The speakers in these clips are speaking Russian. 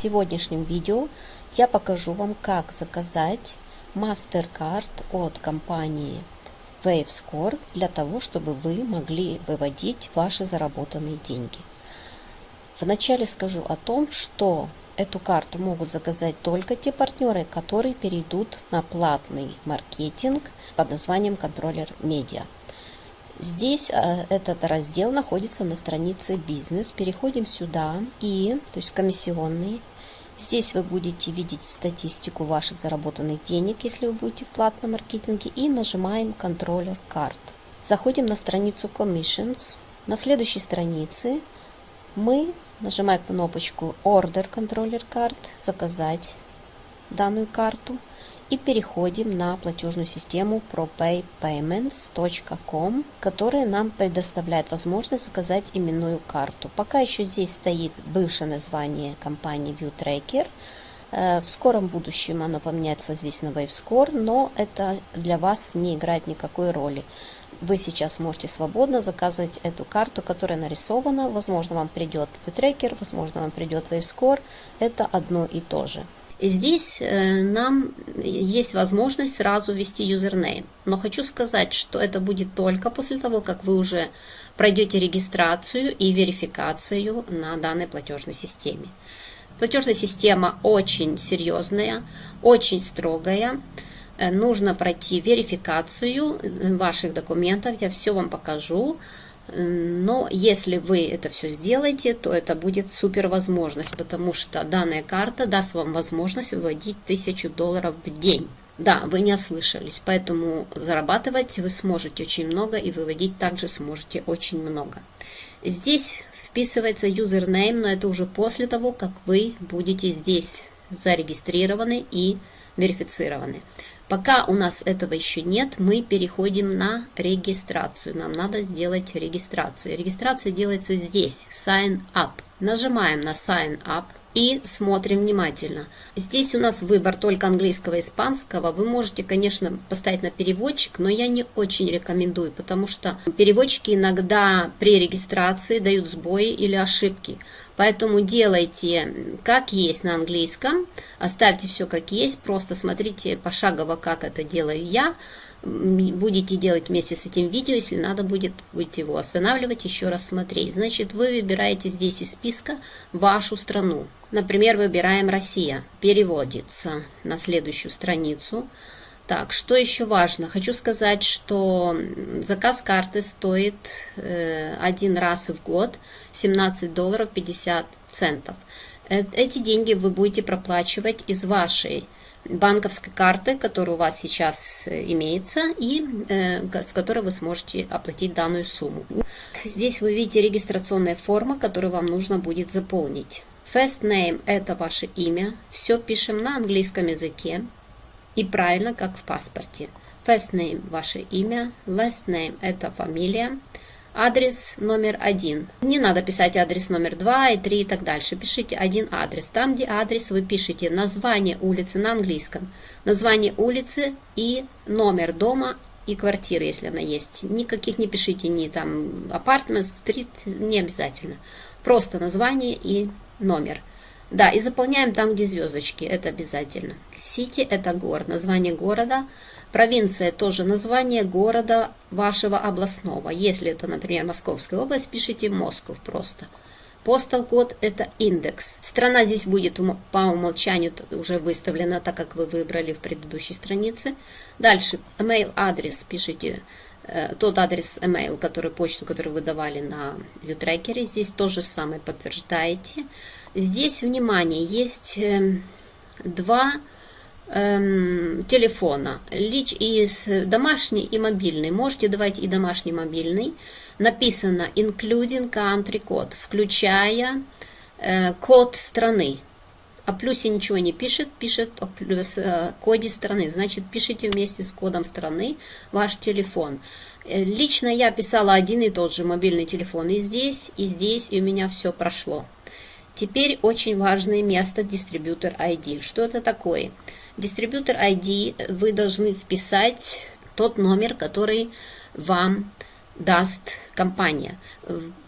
сегодняшнем видео я покажу вам, как заказать MasterCard от компании WaveScore для того, чтобы вы могли выводить ваши заработанные деньги. Вначале скажу о том, что эту карту могут заказать только те партнеры, которые перейдут на платный маркетинг под названием контроллер медиа. Здесь э, этот раздел находится на странице бизнес. Переходим сюда и, то есть комиссионные. Здесь вы будете видеть статистику ваших заработанных денег, если вы будете в платном маркетинге. И нажимаем контроллер карт. Заходим на страницу Commissions. На следующей странице мы нажимаем кнопочку Order Controller Card, заказать данную карту и переходим на платежную систему propaypayments.com, которая нам предоставляет возможность заказать именную карту. Пока еще здесь стоит бывшее название компании ViewTracker. Э, в скором будущем оно поменяется здесь на WaveScore, но это для вас не играет никакой роли. Вы сейчас можете свободно заказывать эту карту, которая нарисована. Возможно, вам придет ViewTracker, возможно, вам придет WaveScore. Это одно и то же. Здесь э, нам есть возможность сразу ввести юзернейм. Но хочу сказать, что это будет только после того, как вы уже пройдете регистрацию и верификацию на данной платежной системе. Платежная система очень серьезная, очень строгая. Э, нужно пройти верификацию э, ваших документов. Я все вам покажу. Но если вы это все сделаете, то это будет супер возможность, потому что данная карта даст вам возможность выводить 1000 долларов в день. Да, вы не ослышались, поэтому зарабатывать вы сможете очень много и выводить также сможете очень много. Здесь вписывается юзернейм, но это уже после того, как вы будете здесь зарегистрированы и верифицированы. Пока у нас этого еще нет, мы переходим на регистрацию. Нам надо сделать регистрацию. Регистрация делается здесь, Sign Up. Нажимаем на Sign Up и смотрим внимательно. Здесь у нас выбор только английского и испанского. Вы можете, конечно, поставить на переводчик, но я не очень рекомендую, потому что переводчики иногда при регистрации дают сбои или ошибки. Поэтому делайте как есть на английском, оставьте все как есть, просто смотрите пошагово, как это делаю я. Будете делать вместе с этим видео, если надо будет, будете его останавливать, еще раз смотреть. Значит, вы выбираете здесь из списка вашу страну. Например, выбираем Россия, переводится на следующую страницу. Так, что еще важно? Хочу сказать, что заказ карты стоит э, один раз в год 17 долларов 50 центов. Э, эти деньги вы будете проплачивать из вашей банковской карты, которая у вас сейчас э, имеется, и э, с которой вы сможете оплатить данную сумму. Здесь вы видите регистрационная форма, которую вам нужно будет заполнить. First name – это ваше имя. Все пишем на английском языке и правильно, как в паспорте. First name – ваше имя, last name – это фамилия, адрес номер один. Не надо писать адрес номер два и три и так дальше. Пишите один адрес. Там, где адрес, вы пишете название улицы на английском, название улицы и номер дома и квартиры, если она есть. Никаких не пишите, ни там апартмент, стрит, не обязательно. Просто название и номер. Да, и заполняем там, где звездочки, это обязательно. Сити – это город, название города. Провинция – тоже название города вашего областного. Если это, например, Московская область, пишите Москов просто. Postal код – это индекс. Страна здесь будет по умолчанию уже выставлена, так как вы выбрали в предыдущей странице. Дальше, email адрес пишите э, тот адрес email, который почту, которую вы давали на ViewTracker. Здесь то же самое подтверждаете. Здесь, внимание, есть эм, два эм, телефона, лич и домашний и мобильный. Можете давать и домашний, и мобильный. Написано including country code, включая э, код страны. О плюсе ничего не пишет, пишет о плюс, э, коде страны. Значит, пишите вместе с кодом страны ваш телефон. Э, лично я писала один и тот же мобильный телефон и здесь, и здесь, и у меня все прошло. Теперь очень важное место дистрибьютор ID. Что это такое? Дистрибьютор ID вы должны вписать тот номер, который вам даст компания.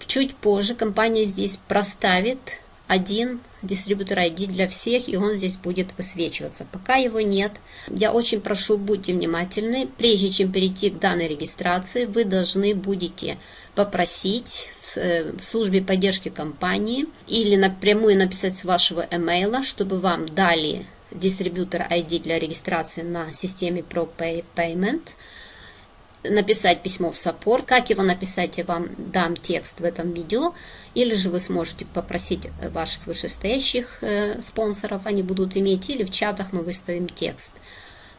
Чуть позже компания здесь проставит один дистрибьютор ID для всех, и он здесь будет высвечиваться. Пока его нет, я очень прошу, будьте внимательны. Прежде чем перейти к данной регистрации, вы должны будете попросить в э, службе поддержки компании или напрямую написать с вашего email, чтобы вам дали дистрибьютор ID для регистрации на системе ProPay Payment, написать письмо в саппорт. Как его написать, я вам дам текст в этом видео. Или же вы сможете попросить ваших вышестоящих э, спонсоров, они будут иметь, или в чатах мы выставим текст.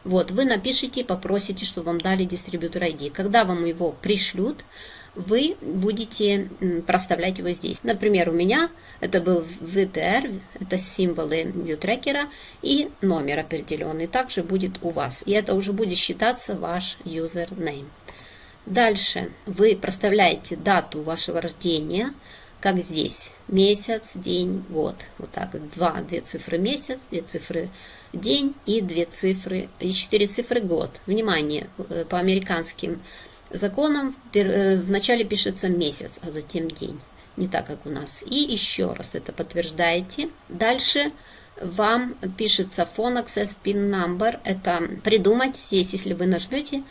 Вот, вы напишите, попросите, чтобы вам дали дистрибьютор ID. Когда вам его пришлют, вы будете проставлять его здесь. Например, у меня это был VTR, это символы ViewTracker и номер определенный. Также будет у вас. И это уже будет считаться ваш username. Дальше вы проставляете дату вашего рождения, как здесь. Месяц, день, год. Вот так. Два, две цифры месяц, две цифры день и две цифры, и четыре цифры год. Внимание, э, по американским законам э, вначале пишется месяц, а затем день. Не так, как у нас. И еще раз это подтверждаете. Дальше вам пишется phone access pin number. Это придумать здесь, если вы нажмете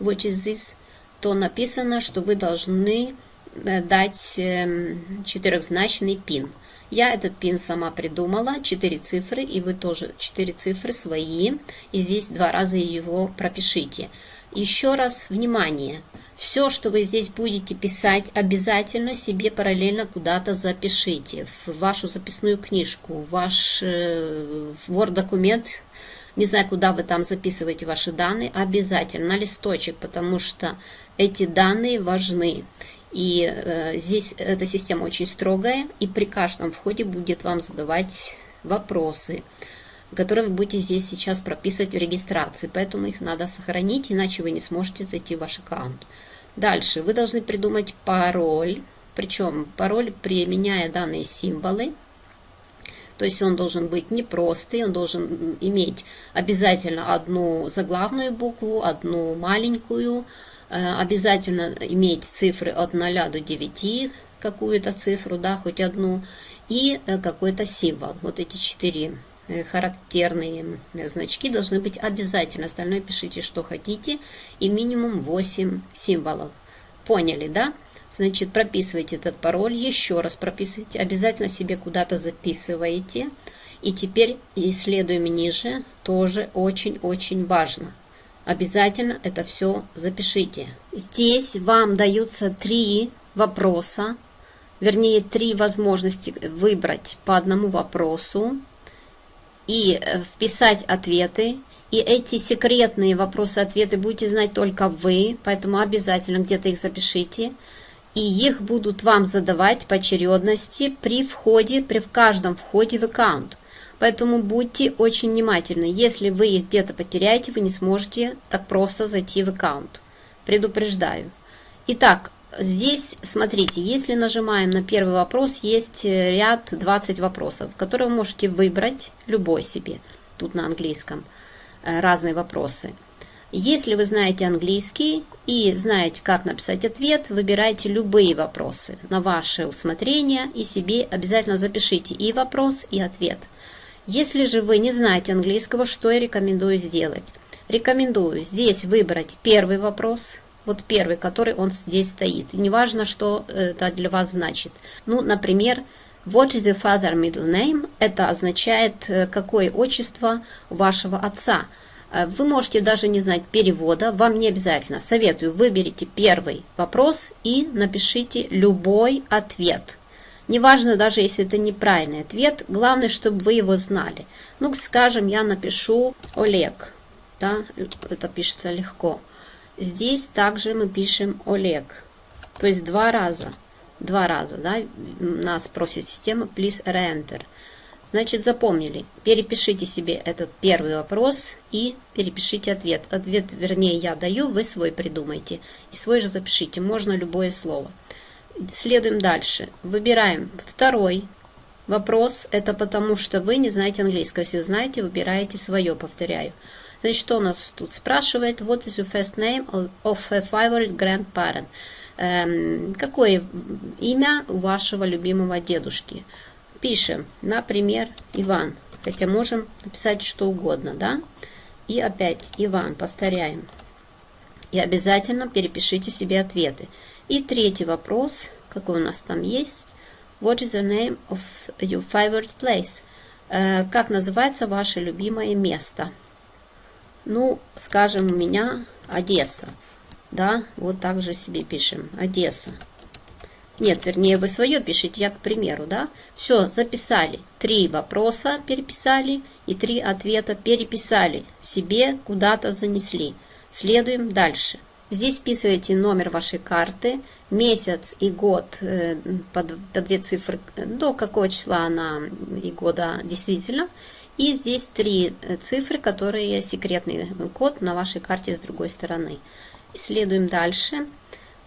which is this, то написано, что вы должны э, дать эм, четырехзначный пин. Я этот пин сама придумала, 4 цифры, и вы тоже 4 цифры свои, и здесь два раза его пропишите. Еще раз, внимание, все, что вы здесь будете писать, обязательно себе параллельно куда-то запишите. В вашу записную книжку, в ваш э, Word-документ, не знаю, куда вы там записываете ваши данные, обязательно на листочек, потому что эти данные важны. И э, здесь эта система очень строгая, и при каждом входе будет вам задавать вопросы которые вы будете здесь сейчас прописывать в регистрации. Поэтому их надо сохранить, иначе вы не сможете зайти в ваш аккаунт. Дальше вы должны придумать пароль. Причем пароль, применяя данные символы. То есть он должен быть непростый, он должен иметь обязательно одну заглавную букву, одну маленькую, э, обязательно иметь цифры от 0 до 9, какую-то цифру, да, хоть одну, и э, какой-то символ. Вот эти четыре характерные значки должны быть обязательно. Остальное пишите, что хотите. И минимум 8 символов. Поняли, да? Значит, прописывайте этот пароль. Еще раз прописывайте. Обязательно себе куда-то записываете. И теперь, исследуем ниже, тоже очень-очень важно. Обязательно это все запишите. Здесь вам даются три вопроса, вернее, три возможности выбрать по одному вопросу и э, вписать ответы. И эти секретные вопросы-ответы будете знать только вы, поэтому обязательно где-то их запишите. И их будут вам задавать по очередности при входе, при каждом входе в аккаунт. Поэтому будьте очень внимательны. Если вы их где-то потеряете, вы не сможете так просто зайти в аккаунт. Предупреждаю. Итак, Здесь, смотрите, если нажимаем на первый вопрос, есть э, ряд 20 вопросов, которые вы можете выбрать любой себе, тут на английском, э, разные вопросы. Если вы знаете английский и знаете, как написать ответ, выбирайте любые вопросы на ваше усмотрение и себе обязательно запишите и вопрос, и ответ. Если же вы не знаете английского, что я рекомендую сделать? Рекомендую здесь выбрать первый вопрос – вот первый, который он здесь стоит. И неважно, что это для вас значит. Ну, например, What is your father middle name? Это означает, э, какое отчество вашего отца. Э, вы можете даже не знать перевода, вам не обязательно. Советую, выберите первый вопрос и напишите любой ответ. Неважно, даже если это неправильный ответ, главное, чтобы вы его знали. Ну, скажем, я напишу Олег. Да, это пишется легко. Здесь также мы пишем Олег. То есть два раза. Два раза, да, нас просит система, please re-enter. Значит, запомнили. Перепишите себе этот первый вопрос и перепишите ответ. Ответ, вернее, я даю, вы свой придумайте. И свой же запишите. Можно любое слово. Следуем дальше. Выбираем второй вопрос. Это потому, что вы не знаете английского. Если знаете, выбираете свое, повторяю. Значит, у нас тут спрашивает? What is your first name of a favorite grandparent? Эм, какое имя вашего любимого дедушки? Пишем, например, Иван. Хотя можем написать что угодно, да? И опять Иван, повторяем. И обязательно перепишите себе ответы. И третий вопрос, какой у нас там есть. What is the name of your favorite place? Э, как называется ваше любимое место? Ну, скажем, у меня Одесса. Да, вот так же себе пишем. Одесса. Нет, вернее, вы свое пишите, я к примеру, да. Все, записали. Три вопроса переписали и три ответа переписали. Себе куда-то занесли. Следуем дальше. Здесь вписываете номер вашей карты, месяц и год э, по, две цифры, до какого числа она и года действительно. И здесь три э, цифры, которые секретный код на вашей карте с другой стороны. Следуем дальше.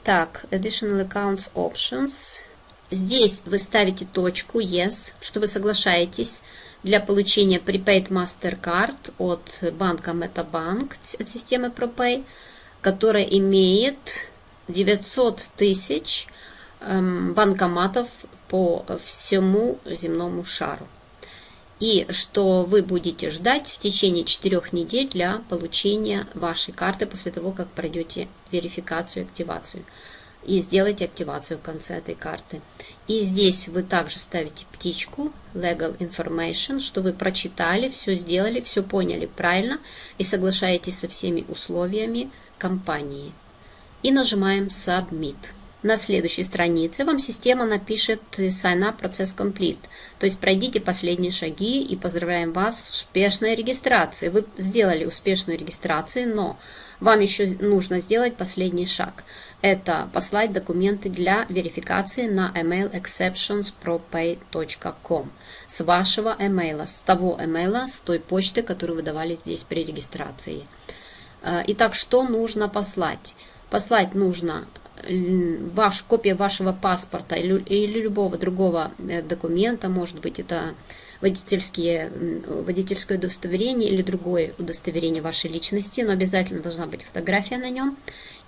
Так, Additional Accounts Options. Здесь вы ставите точку Yes, что вы соглашаетесь для получения Prepaid MasterCard от банка MetaBank, от системы ProPay, которая имеет 900 тысяч эм, банкоматов по всему земному шару. И что вы будете ждать в течение 4 недель для получения вашей карты после того, как пройдете верификацию активацию. И сделайте активацию в конце этой карты. И здесь вы также ставите птичку Legal Information, что вы прочитали, все сделали, все поняли правильно и соглашаетесь со всеми условиями компании и нажимаем Submit. На следующей странице вам система напишет Sign Up Process Complete, то есть пройдите последние шаги и поздравляем вас с успешной регистрацией. Вы сделали успешную регистрацию, но вам еще нужно сделать последний шаг. Это послать документы для верификации на email exceptionspropay.com с вашего email, с того email, с той почты, которую вы давали здесь при регистрации. Э, итак, что нужно послать? послать нужно ваш, копия вашего паспорта или, любого другого э, документа, может быть, это водительские, водительское удостоверение или другое удостоверение вашей личности, но обязательно должна быть фотография на нем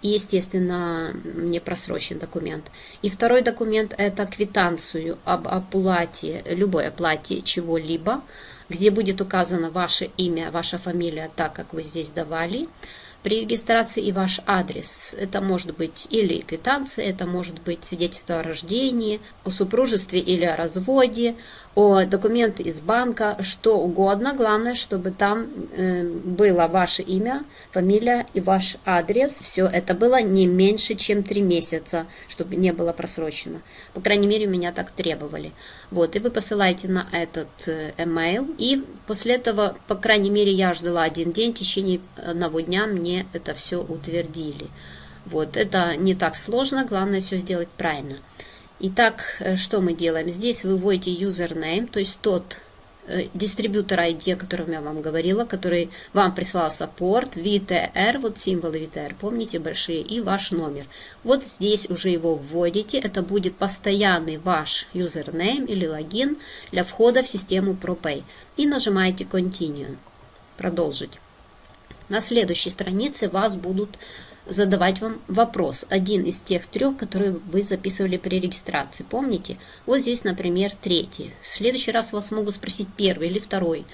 и, естественно, не просрочен документ. И второй документ – это квитанцию об оплате, любой оплате чего-либо, где будет указано ваше имя, ваша фамилия, так как вы здесь давали, при регистрации и ваш адрес. Это может быть или квитанция, это может быть свидетельство о рождении, о супружестве или о разводе, о документы из банка, что угодно. Главное, чтобы там э, было ваше имя, фамилия и ваш адрес. Все это было не меньше, чем три месяца, чтобы не было просрочено. По крайней мере, меня так требовали. Вот, и вы посылаете на этот э, email. И после этого, по крайней мере, я ждала один день, в течение одного дня мне это все утвердили. Вот, это не так сложно, главное все сделать правильно. Итак, э, что мы делаем? Здесь вы вводите username, то есть тот дистрибьютор ID, о котором я вам говорила, который вам прислал саппорт, VTR, вот символы VTR, помните, большие, и ваш номер. Вот здесь уже его вводите, это будет постоянный ваш username или логин для входа в систему ProPay. И нажимаете Continue, продолжить. На следующей странице вас будут задавать вам вопрос. Один из тех трех, которые вы записывали при регистрации. Помните? Вот здесь, например, третий. В следующий раз вас могут спросить первый или второй.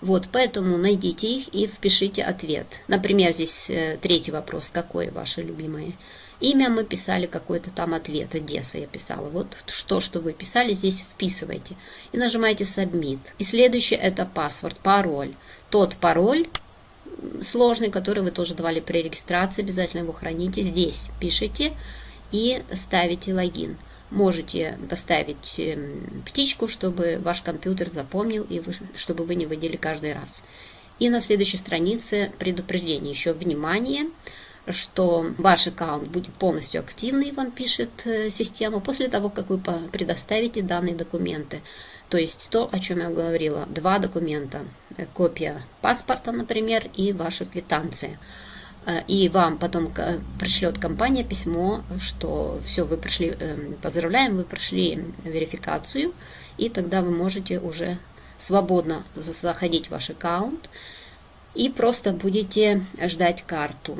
Вот, поэтому найдите их и впишите ответ. Например, здесь э, третий вопрос. Какое ваше любимое? Имя мы писали какой-то там ответ. Одесса я писала. Вот что, что вы писали, здесь вписывайте. И нажимаете Submit. И следующее это паспорт, пароль. Тот пароль, сложный, который вы тоже давали при регистрации, обязательно его храните. Здесь пишите и ставите логин. Можете поставить эм, птичку, чтобы ваш компьютер запомнил и вы, чтобы вы не вводили каждый раз. И на следующей странице предупреждение. Еще внимание, что ваш аккаунт будет полностью активный, вам пишет э, система, после того, как вы предоставите данные документы. То есть то, о чем я говорила, два документа. Э, копия паспорта, например, и ваша квитанция. Э, и вам потом пришлет компания письмо, что все, вы прошли, эм, поздравляем, вы прошли верификацию, и тогда вы можете уже свободно заходить в ваш аккаунт и просто будете ждать карту.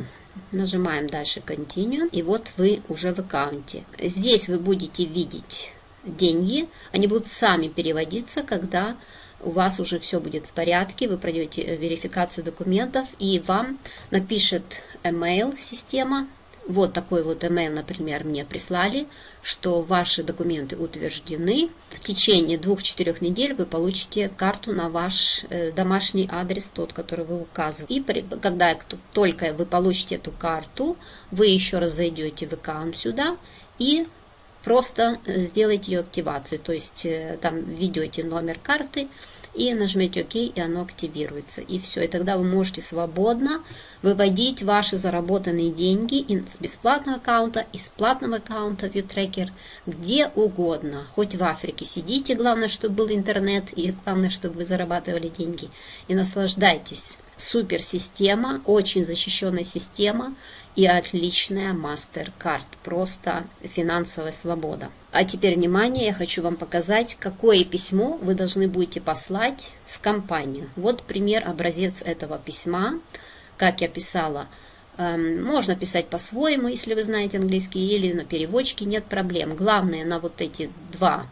Нажимаем дальше Continue, и вот вы уже в аккаунте. Здесь вы будете видеть деньги, они будут сами переводиться, когда у вас уже все будет в порядке, вы пройдете э, верификацию документов, и вам напишет email система, вот такой вот email, например, мне прислали, что ваши документы утверждены. В течение двух-четырех недель вы получите карту на ваш э, домашний адрес, тот, который вы указываете. И при, когда только вы получите эту карту, вы еще раз зайдете в аккаунт сюда и просто э, сделайте ее активацию. То есть э, там введете номер карты, и нажмете ОК, и оно активируется. И все, и тогда вы можете свободно выводить ваши заработанные деньги с бесплатного аккаунта, из платного аккаунта ViewTracker, где угодно. Хоть в Африке сидите, главное, чтобы был интернет, и главное, чтобы вы зарабатывали деньги. И наслаждайтесь. Супер система, очень защищенная система и отличная MasterCard. Просто финансовая свобода. А теперь, внимание, я хочу вам показать, какое письмо вы должны будете послать в компанию. Вот пример, образец этого письма. Как я писала, эм, можно писать по-своему, если вы знаете английский, или на переводчике, нет проблем. Главное, на вот эти два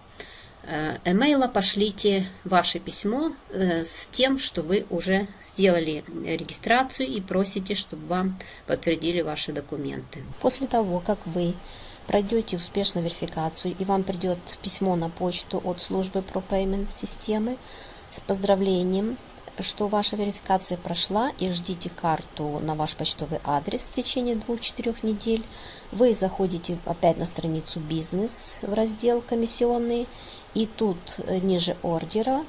эмейла пошлите ваше письмо э, с тем, что вы уже сделали регистрацию и просите, чтобы вам подтвердили ваши документы. После того, как вы пройдете успешно верификацию и вам придет письмо на почту от службы ProPayment системы с поздравлением, что ваша верификация прошла и ждите карту на ваш почтовый адрес в течение 2-4 недель. Вы заходите опять на страницу бизнес в раздел комиссионные и тут э, ниже ордера,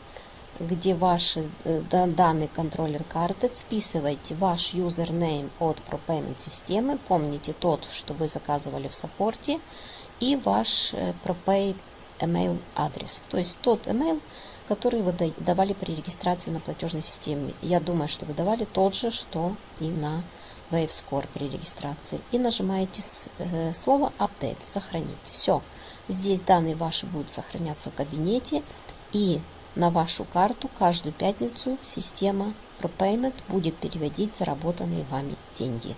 где ваши э, данные контроллер карты, вписывайте ваш юзернейм от ProPayment системы, помните тот, что вы заказывали в саппорте, и ваш э, ProPay email адрес, то есть тот email, который вы давали при регистрации на платежной системе. Я думаю, что вы давали тот же, что и на WaveScore при регистрации. И нажимаете слово Update, сохранить. Все. Здесь данные ваши будут сохраняться в кабинете и на вашу карту каждую пятницу система ProPayment будет переводить заработанные вами деньги.